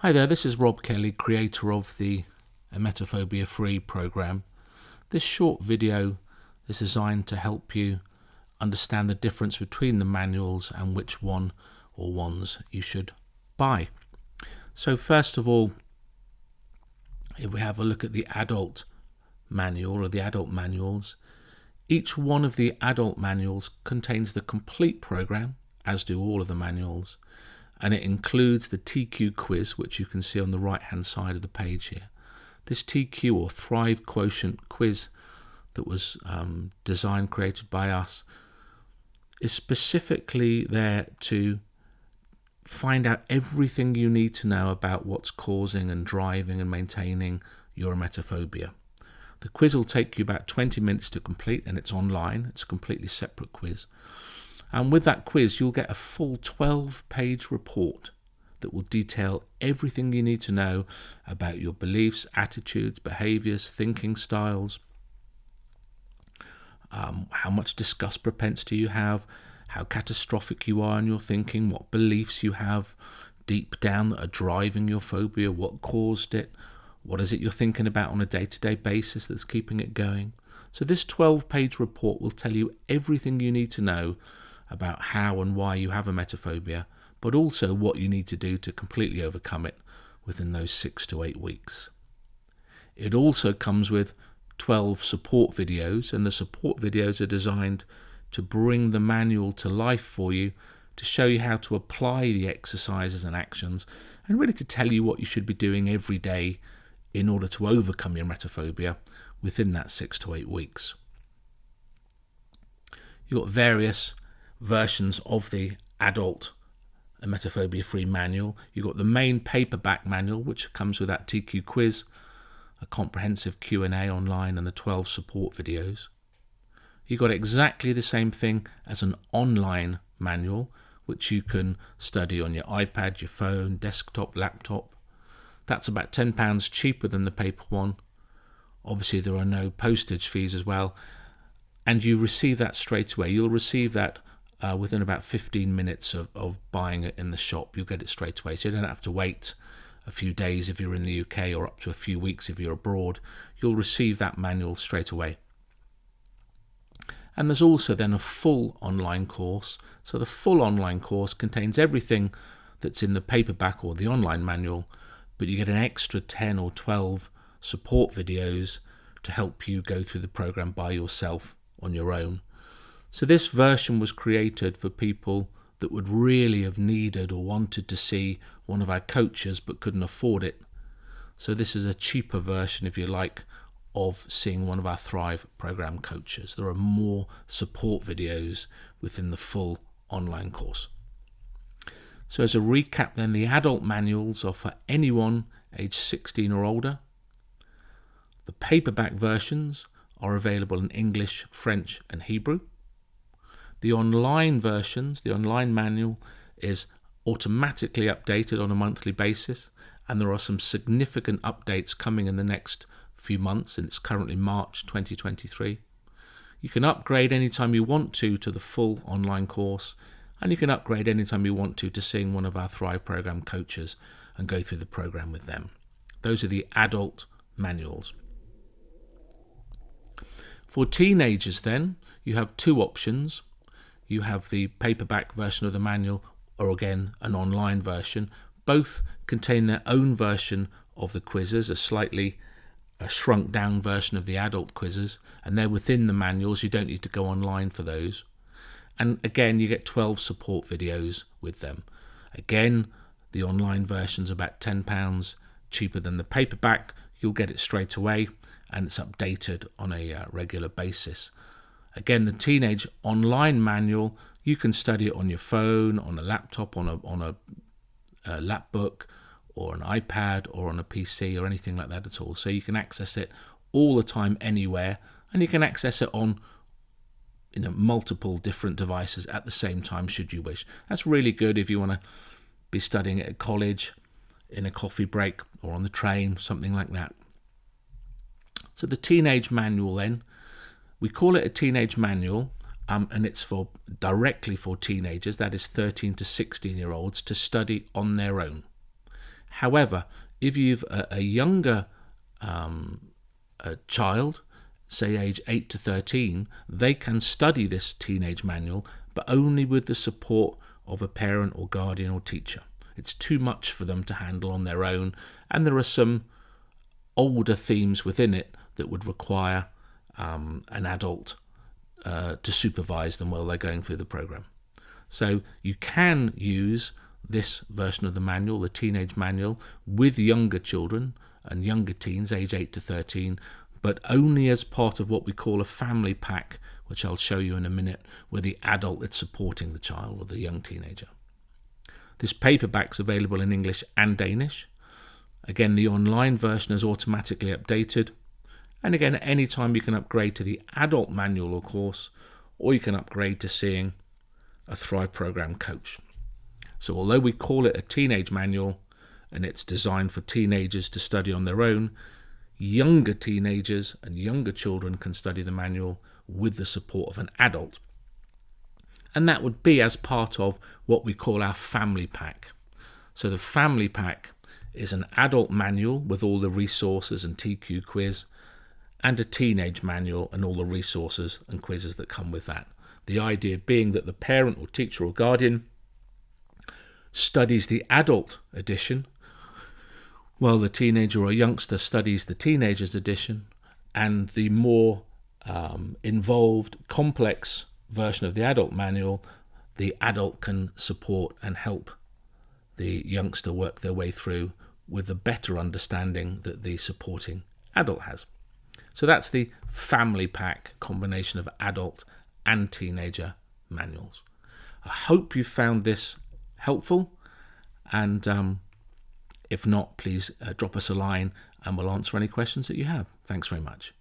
Hi there, this is Rob Kelly, creator of the Emetophobia Free program. This short video is designed to help you understand the difference between the manuals and which one or ones you should buy. So first of all, if we have a look at the adult manual or the adult manuals, each one of the adult manuals contains the complete program, as do all of the manuals, and it includes the TQ quiz, which you can see on the right hand side of the page here. This TQ or Thrive Quotient quiz that was um, designed, created by us, is specifically there to find out everything you need to know about what's causing and driving and maintaining your emetophobia. The quiz will take you about 20 minutes to complete and it's online. It's a completely separate quiz. And with that quiz, you'll get a full 12 page report that will detail everything you need to know about your beliefs, attitudes, behaviors, thinking styles, um, how much disgust propensity you have, how catastrophic you are in your thinking, what beliefs you have deep down that are driving your phobia, what caused it, what is it you're thinking about on a day to day basis that's keeping it going. So, this 12 page report will tell you everything you need to know about how and why you have a emetophobia, but also what you need to do to completely overcome it within those six to eight weeks. It also comes with 12 support videos, and the support videos are designed to bring the manual to life for you, to show you how to apply the exercises and actions, and really to tell you what you should be doing every day in order to overcome your emetophobia within that six to eight weeks. You've got various versions of the adult emetophobia free manual. You've got the main paperback manual, which comes with that TQ quiz, a comprehensive Q&A online and the 12 support videos. You've got exactly the same thing as an online manual, which you can study on your iPad, your phone, desktop, laptop. That's about £10 cheaper than the paper one. Obviously, there are no postage fees as well. And you receive that straight away. You'll receive that uh, within about 15 minutes of, of buying it in the shop. You'll get it straight away. So you don't have to wait a few days if you're in the UK or up to a few weeks if you're abroad. You'll receive that manual straight away. And there's also then a full online course. So the full online course contains everything that's in the paperback or the online manual, but you get an extra 10 or 12 support videos to help you go through the program by yourself on your own. So this version was created for people that would really have needed or wanted to see one of our coaches but couldn't afford it. So this is a cheaper version, if you like, of seeing one of our Thrive program coaches. There are more support videos within the full online course. So as a recap then, the adult manuals are for anyone aged 16 or older. The paperback versions are available in English, French and Hebrew. The online versions, the online manual, is automatically updated on a monthly basis, and there are some significant updates coming in the next few months, and it's currently March 2023. You can upgrade anytime you want to to the full online course, and you can upgrade anytime you want to to seeing one of our Thrive program coaches and go through the program with them. Those are the adult manuals. For teenagers, then, you have two options you have the paperback version of the manual or again an online version. Both contain their own version of the quizzes, a slightly a shrunk down version of the adult quizzes, and they're within the manuals. You don't need to go online for those. And again, you get 12 support videos with them. Again, the online version's about £10 cheaper than the paperback. You'll get it straight away, and it's updated on a uh, regular basis. Again, the Teenage Online Manual, you can study it on your phone, on a laptop, on a, on a, a lap book, or an iPad, or on a PC, or anything like that at all. So you can access it all the time, anywhere, and you can access it on you know, multiple different devices at the same time, should you wish. That's really good if you want to be studying at college, in a coffee break, or on the train, something like that. So the Teenage Manual then we call it a teenage manual, um, and it's for directly for teenagers, that is 13 to 16 year olds, to study on their own. However, if you've a, a younger um, a child, say age 8 to 13, they can study this teenage manual, but only with the support of a parent or guardian or teacher. It's too much for them to handle on their own, and there are some older themes within it that would require um, an adult uh, to supervise them while they're going through the program. So you can use this version of the manual, the teenage manual, with younger children and younger teens, age 8 to 13, but only as part of what we call a family pack, which I'll show you in a minute, where the adult is supporting the child or the young teenager. This paperback's available in English and Danish. Again, the online version is automatically updated. And again, at any time you can upgrade to the adult manual or course, or you can upgrade to seeing a Thrive Program coach. So although we call it a teenage manual and it's designed for teenagers to study on their own, younger teenagers and younger children can study the manual with the support of an adult. And that would be as part of what we call our family pack. So the family pack is an adult manual with all the resources and TQ quiz, and a teenage manual and all the resources and quizzes that come with that. The idea being that the parent or teacher or guardian studies the adult edition, while the teenager or youngster studies the teenager's edition, and the more um, involved, complex version of the adult manual, the adult can support and help the youngster work their way through with the better understanding that the supporting adult has. So that's the family pack combination of adult and teenager manuals. I hope you found this helpful. And um, if not, please uh, drop us a line and we'll answer any questions that you have. Thanks very much.